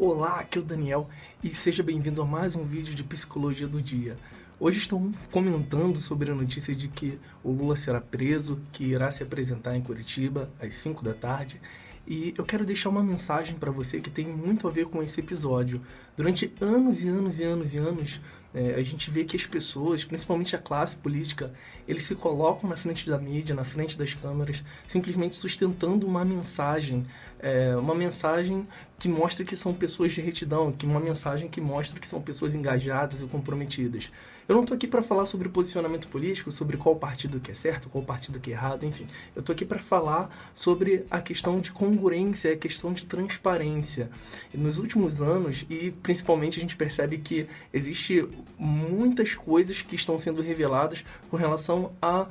Olá, aqui é o Daniel e seja bem-vindo a mais um vídeo de Psicologia do Dia. Hoje estamos comentando sobre a notícia de que o Lula será preso, que irá se apresentar em Curitiba às 5 da tarde e eu quero deixar uma mensagem para você que tem muito a ver com esse episódio. Durante anos e anos e anos e anos, é, a gente vê que as pessoas, principalmente a classe política, eles se colocam na frente da mídia, na frente das câmeras, simplesmente sustentando uma mensagem, é, uma mensagem que mostra que são pessoas de retidão, que uma mensagem que mostra que são pessoas engajadas e comprometidas. Eu não estou aqui para falar sobre posicionamento político, sobre qual partido que é certo, qual partido que é errado, enfim. Eu estou aqui para falar sobre a questão de congruência, a questão de transparência. Nos últimos anos, e principalmente a gente percebe que existe muitas coisas que estão sendo reveladas com relação a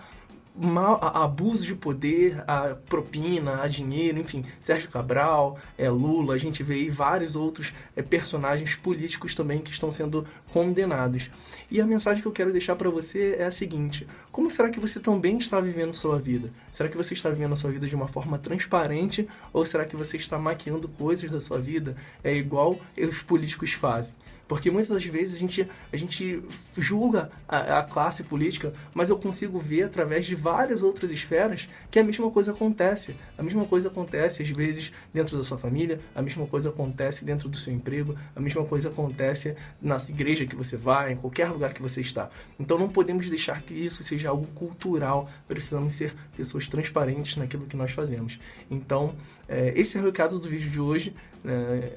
mal, a, abuso de poder, a propina, a dinheiro, enfim, Sérgio Cabral, é, Lula, a gente vê aí vários outros é, personagens políticos também que estão sendo condenados. E a mensagem que eu quero deixar para você é a seguinte, como será que você também está vivendo sua vida? Será que você está vivendo a sua vida de uma forma transparente ou será que você está maquiando coisas da sua vida é igual os políticos fazem? Porque muitas das vezes a gente, a gente julga a, a, classe política, mas eu consigo ver através de várias outras esferas que a mesma coisa acontece. A mesma coisa acontece às vezes dentro da sua família, a mesma coisa acontece dentro do seu emprego, a mesma coisa acontece na igreja que você vai, em qualquer lugar que você está. Então não podemos deixar que isso seja algo cultural, precisamos ser pessoas transparentes naquilo que nós fazemos. Então, é, esse é o recado do vídeo de hoje. Né?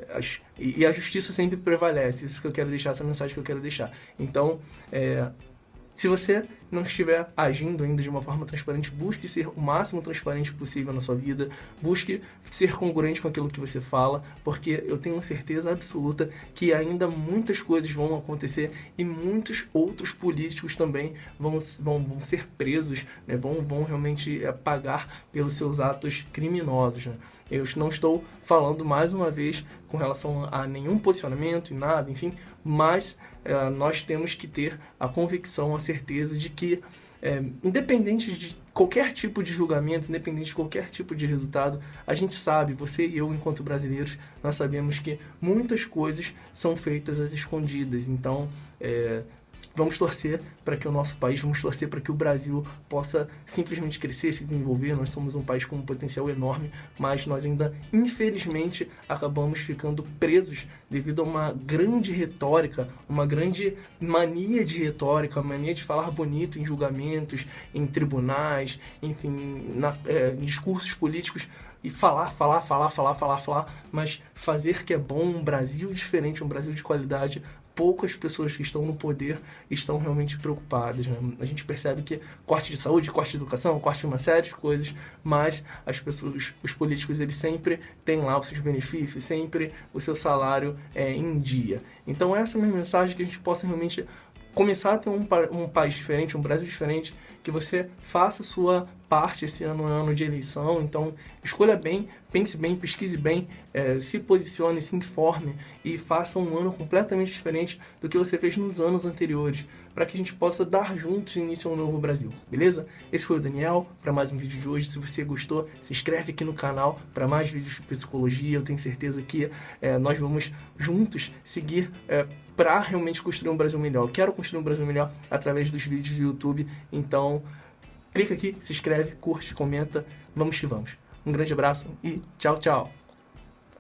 e a justiça sempre prevalece. Isso que eu quero deixar, essa mensagem que eu quero deixar. Então, é, se você não estiver agindo ainda de uma forma transparente, busque ser o máximo transparente possível na sua vida, busque ser congruente com aquilo que você fala, porque eu tenho certeza absoluta que ainda muitas coisas vão acontecer e muitos outros políticos também vão, vão, vão ser presos, né? vão, vão realmente é, pagar pelos seus atos criminosos. Né? Eu não estou falando mais uma vez com relação a nenhum posicionamento e nada, enfim, mas é, nós temos que ter a convicção, a certeza de que, é, independente de qualquer tipo de julgamento, independente de qualquer tipo de resultado, a gente sabe, você e eu, enquanto brasileiros, nós sabemos que muitas coisas são feitas às escondidas. Então, é, Vamos torcer para que o nosso país, vamos torcer para que o Brasil possa simplesmente crescer, se desenvolver. Nós somos um país com um potencial enorme, mas nós ainda, infelizmente, acabamos ficando presos devido a uma grande retórica, uma grande mania de retórica, mania de falar bonito em julgamentos, em tribunais, enfim, na, é, em discursos políticos e falar, falar, falar, falar, falar, falar, mas fazer que é bom um Brasil diferente, um Brasil de qualidade, poucas pessoas que estão no poder estão realmente preocupadas. Né? A gente percebe que corte de saúde, corte de educação, corte de uma série de coisas, mas as pessoas, os políticos, eles sempre têm lá os seus benefícios, sempre o seu salário é, em dia. Então essa é a minha mensagem, que a gente possa realmente começar a ter um, um país diferente, um Brasil diferente, que você faça sua parte esse ano é ano de eleição, então escolha bem, pense bem, pesquise bem, é, se posicione, se informe e faça um ano completamente diferente do que você fez nos anos anteriores, para que a gente possa dar juntos início ao novo Brasil, beleza? Esse foi o Daniel, para mais um vídeo de hoje, se você gostou, se inscreve aqui no canal para mais vídeos de psicologia, eu tenho certeza que é, nós vamos juntos seguir é, para realmente construir um Brasil melhor. Eu quero construir um Brasil melhor através dos vídeos do YouTube, então clica aqui, se inscreve, curte, comenta, vamos que vamos. Um grande abraço e tchau, tchau!